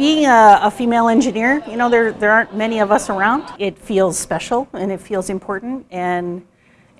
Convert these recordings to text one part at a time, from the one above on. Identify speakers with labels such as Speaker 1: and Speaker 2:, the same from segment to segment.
Speaker 1: Being a, a, female engineer, you know, there, there aren't many of us around. It feels special and it feels important and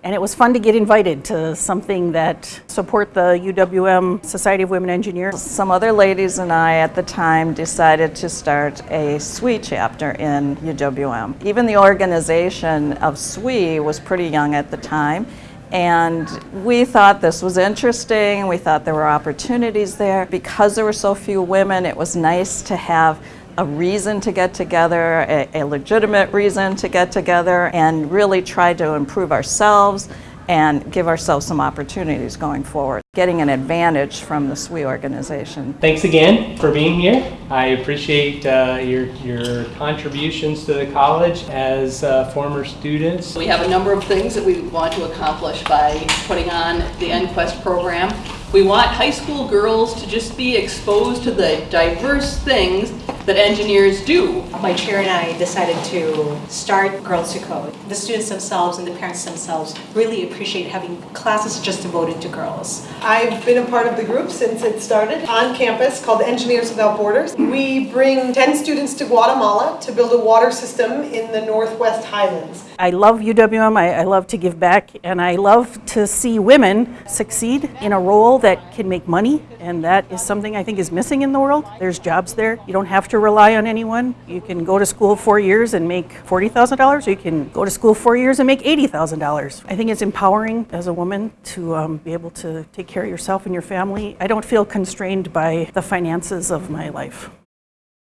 Speaker 1: and it was fun to get invited to something that support the UWM Society of Women Engineers.
Speaker 2: Some other ladies and I at the time decided to start a SWE chapter in UWM. Even the organization of SWE was pretty young at the time and we thought this was interesting. We thought there were opportunities there. Because there were so few women, it was nice to have a reason to get together, a, a, legitimate reason to get together, and really try to improve ourselves and give ourselves some opportunities going forward, getting an advantage from the SWE organization.
Speaker 3: Thanks again for being here. I appreciate uh, your, your contributions to the college as uh, former students.
Speaker 4: We have a number of things that we want to accomplish by putting on the NQuest program. We want high school girls to just be exposed to the diverse things that engineers do.
Speaker 5: My chair and I decided to start Girls to Code. The students themselves and the parents themselves really appreciate having classes just devoted to girls.
Speaker 6: I've been a part of the group since it started on campus called Engineers Without Borders. We bring 10 students to Guatemala to build a water system in the Northwest Highlands.
Speaker 1: I love UWM, I, I love to give back, and I love to see women succeed in a role that can make money, and that is something I think is missing in the world. There's jobs there. You don't have to rely on anyone. You can go to school four years and make $40,000, or you can go to school four years and make $80,000. I think it's empowering as a woman to um, be able to take care of yourself and your family. I don't feel constrained by the finances of my life.